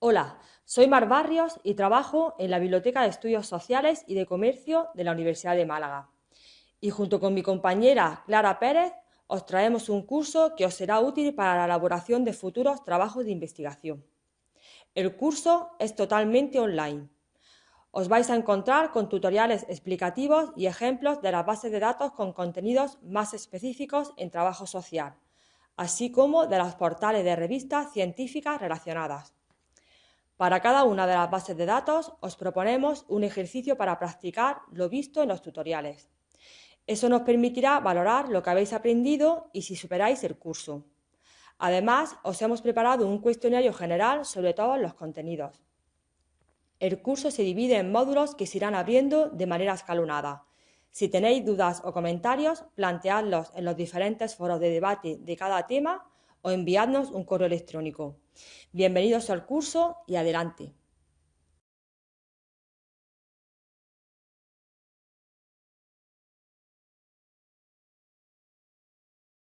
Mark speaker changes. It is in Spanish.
Speaker 1: Hola, soy Mar Barrios y trabajo en la Biblioteca de Estudios Sociales y de Comercio de la Universidad de Málaga. Y junto con mi compañera Clara Pérez os traemos un curso que os será útil para la elaboración de futuros trabajos de investigación. El curso es totalmente online. Os vais a encontrar con tutoriales explicativos y ejemplos de las bases de datos con contenidos más específicos en trabajo social, así como de los portales de revistas científicas relacionadas. Para cada una de las bases de datos os proponemos un ejercicio para practicar lo visto en los tutoriales. Eso nos permitirá valorar lo que habéis aprendido y si superáis el curso. Además, os hemos preparado un cuestionario general sobre todos los contenidos. El curso se divide en módulos que se irán abriendo de manera escalonada. Si tenéis dudas o comentarios, planteadlos en los diferentes foros de debate de cada tema o enviadnos un correo electrónico. Bienvenidos al curso y adelante.